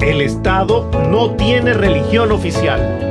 El Estado no tiene religión oficial.